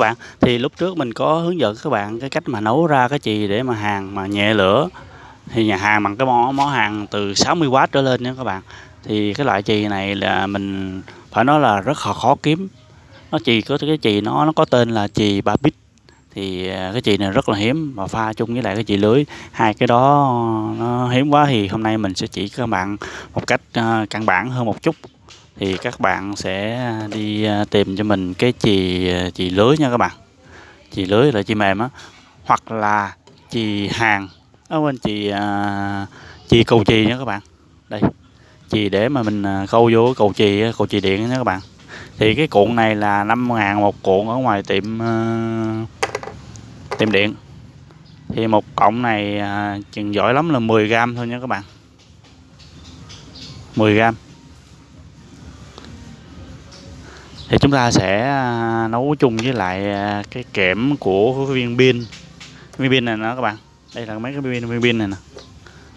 Các bạn, thì lúc trước mình có hướng dẫn các bạn cái cách mà nấu ra cái chì để mà hàng mà nhẹ lửa. Thì nhà hàng bằng cái món món hàng từ 60W trở lên nha các bạn. Thì cái loại chì này là mình phải nói là rất là khó kiếm. Nó chì có cái chì nó nó có tên là chì ba bít. Thì à, cái chì này rất là hiếm mà pha chung với lại cái chì lưới. Hai cái đó nó hiếm quá thì hôm nay mình sẽ chỉ các bạn một cách à, căn bản hơn một chút thì các bạn sẽ đi à, tìm cho mình cái chì à, chì lưới nha các bạn. Chì lưới là chì mềm á, hoặc là chì hàng ở bên chì à, chì cầu chì nha các bạn. Đây, chì để mà mình câu vô cầu chì cầu chì điện nha các bạn. Thì cái cuộn này là 5 ngàn một cuộn ở ngoài tiệm tiệm điện. Thì một cọng này chừng giỏi lắm là 10 gram thôi nha các bạn. 10 gram thì chúng ta sẽ à, nấu chung với lại à, cái kẽm của viên pin. Viên pin này nè, các bạn. Đây là mấy cái viên viên pin này nè.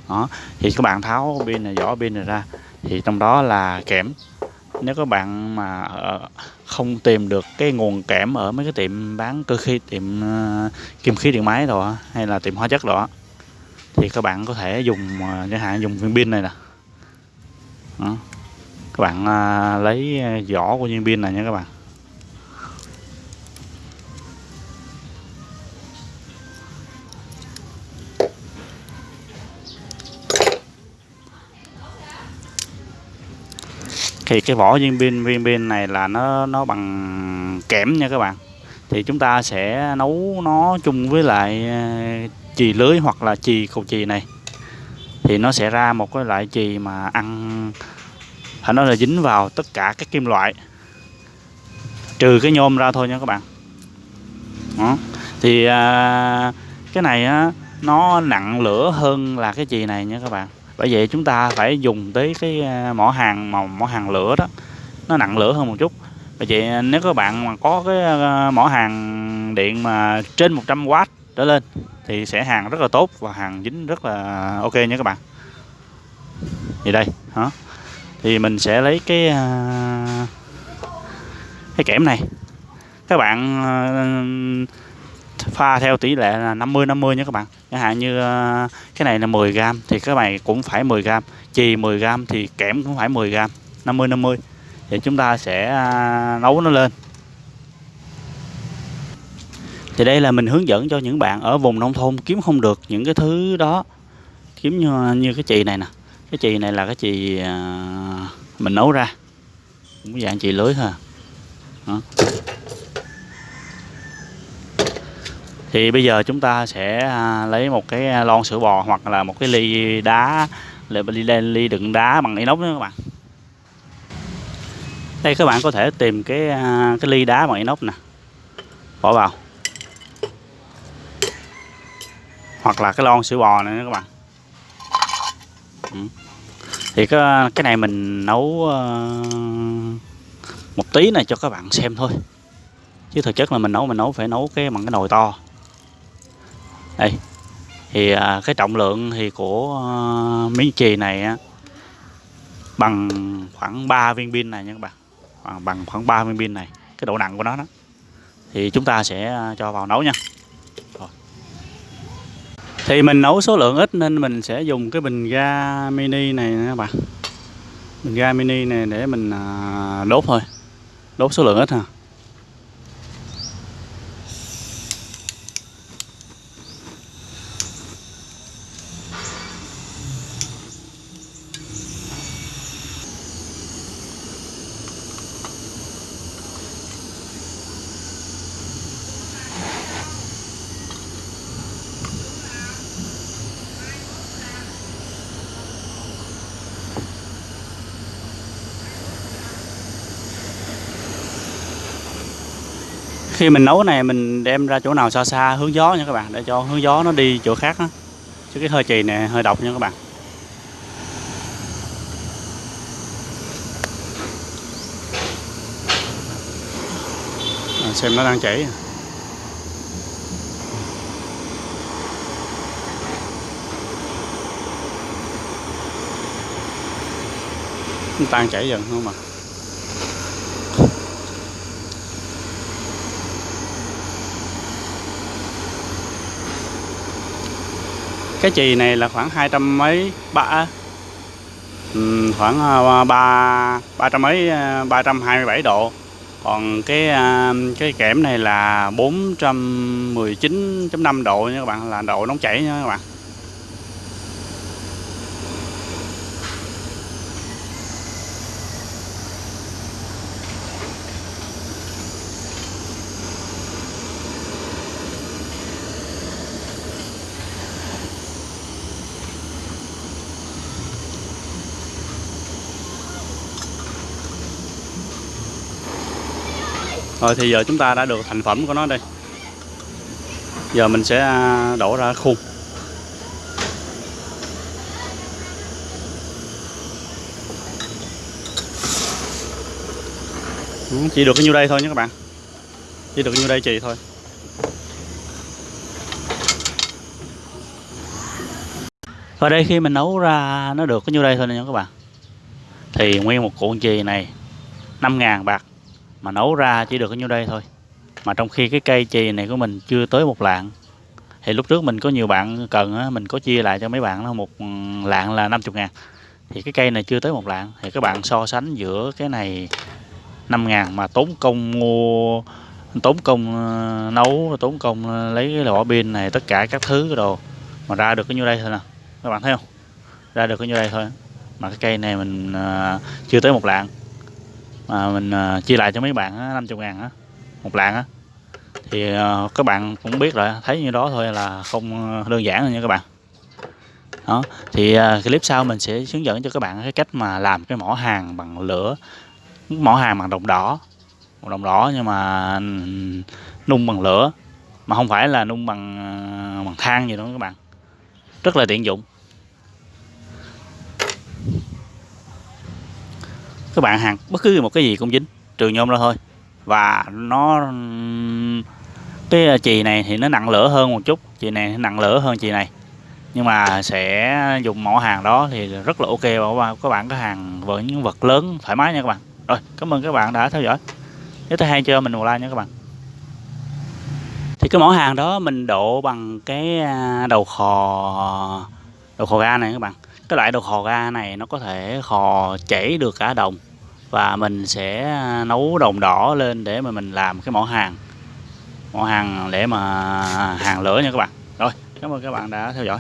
Đó. Thì các bạn tháo pin này, vỏ pin này ra. Thì trong đó là kẽm. Nếu các bạn mà ờ, không tìm được cái nguồn kẽm ở mấy cái tiệm bán cơ khí, tiệm à, kim khí điện máy rồi hay là tiệm hóa chất đó thì các bạn có thể dùng chẳng hạn dùng viên pin này nè. Đó các bạn à, lấy à, vỏ của viên pin này nha các bạn. Thì cái vỏ viên pin viên pin này là nó nó bằng kẽm nha các bạn. Thì chúng ta sẽ nấu nó chung với lại à, chì lưới hoặc là chì cầu chì này. Thì nó sẽ ra một cái loại chì mà ăn thành nó là dính vào tất cả các kim loại. Trừ cái nhôm ra thôi nha các bạn. Đó. thì à, cái này á, nó nặng lửa hơn là cái chì này nha các bạn. Bởi vậy chúng ta phải dùng tới cái à, mỏ hàng mà mỏ hàng lửa đó. Nó nặng lửa hơn một chút. Bởi vậy nếu các bạn mà có cái à, mỏ hàng điện mà trên 100W trở lên thì sẽ hàng rất là tốt và hàng dính rất là ok nha các bạn. Vậy đây hả? Thì mình sẽ lấy cái à, cái kẽm này. Các bạn à, pha theo tỷ lệ là 50 50 nha các bạn. Chẳng hạn như à, cái này là 10 g thì các bạn cũng phải 10 g chì 10 g thì kẽm cũng phải 10 g 50 50 thì chúng ta sẽ à, nấu nó lên. Thì đây là mình hướng dẫn cho những bạn ở vùng nông thôn kiếm không được những cái thứ đó. Kiếm như, như cái chì này nè cái chì này là cái chì à, mình nấu ra. Cũng dạng chì lưới thôi à. Đó. thì bây giờ chúng ta sẽ à, lấy một cái lon sữa bò hoặc là một cái ly đá ly, ly, ly đựng đá bằng inox nữa các bạn. Đây các bạn có thể tìm cái cái ly đá bằng inox nè. Bỏ vào. Hoặc là cái lon sữa bò này các bạn ừ thì cái, cái này mình nấu uh, một tí này cho các bạn xem thôi. Chứ thực chất là mình nấu mình nấu phải nấu cái bằng cái nồi to. Đây. Thì uh, cái trọng lượng thì của uh, miếng chì này á, bằng khoảng 3 viên pin này nha các bạn. Bằng, bằng khoảng 3 viên pin này cái độ nặng của nó đó. Thì chúng ta sẽ cho vào nấu nha thì mình nấu số lượng ít nên mình sẽ dùng cái bình ga mini này nè các bạn. Bình ga mini này để mình à, đốt thôi. Đốt số lượng ít ha. Khi mình nấu này mình đem ra chỗ nào xa xa hướng gió nha các bạn để cho hướng gió nó đi chỗ khác đó. chứ cái hơi chì này hơi độc nha các bạn. À, xem nó đang chảy. Nó tan chảy dần không mà cái chì này là khoảng hai trăm mấy ba ừ, khoảng à, ba ba trăm mấy à, ba trăm hai mươi bảy độ. Còn cái à, cái kẽm này là 419.5 độ nha các bạn. Là độ nóng chảy nha các bạn. Rồi thì giờ chúng ta đã được thành phẩm của nó đây. Giờ mình sẽ à, đổ ra khuôn. Ừ, chỉ được cái nhiêu đây thôi nhé các bạn. Chỉ được nhiêu đây chì thôi. Và đây, khi mình nấu ra nó được cái nhiêu đây thôi nha các bạn. Thì nguyên một cuộn chì này 5.000 bạc mà nấu ra chỉ được ở nhiêu đây thôi. Mà trong khi cái cây chì này của mình chưa tới một lạng. Thì lúc trước mình có nhiều bạn cần á, mình có chia lại cho mấy bạn nó một lạng là 50 ngàn. Thì cái cây này chưa tới một lạng. Thì các bạn so sánh giữa cái này 5 ngàn mà tốn công mua tốn công ờ, nấu tốn công lấy cái lọ pin này tất cả các thứ cái đồ. Mà ra được cái nhiêu đây thôi nè. Các bạn thấy không? Ra được cái nhiêu đây thôi. Mà cái cây này mình ờ, chưa tới một lạng mà mình à, chia lại cho mấy bạn á, 50 ngàn á một lạng á. Thì à, các bạn cũng biết rồi thấy như đó thôi là không đơn giản rồi nha các bạn. Đó thì à, clip sau mình sẽ hướng dẫn cho các bạn cái cách mà làm cái mỏ hàng bằng lửa mỏ hàng bằng đồng đỏ. Một đồng đỏ nhưng mà ừ, nung bằng lửa mà không phải là nung bằng bằng than gì đó các bạn. Rất là tiện dụng. Các bạn hàng, bất cứ một cái gì cũng dính, trừ nhôm ra thôi. Và nó, cái chì này thì nó nặng lửa hơn một chút, chì này nặng lửa hơn chì này. Nhưng mà sẽ dùng mẫu hàng đó thì rất là ok và các bạn có hàng với những vật lớn, thoải mái nha các bạn. Rồi, cảm ơn các bạn đã theo dõi. Nếu thấy hay cho mình một like nha các bạn. Thì cái mẫu hàng đó mình độ bằng cái à, đầu khò đầu khò ga này các bạn. Cái loại đầu khò ga này nó có thể khò chảy được cả đồng và mình sẽ à, nấu đồng đỏ lên để mà mình làm cái mỏ hàng. Mỏ hàng để mà à, hàng lửa nha các bạn. Rồi, cảm ơn các bạn đã theo dõi.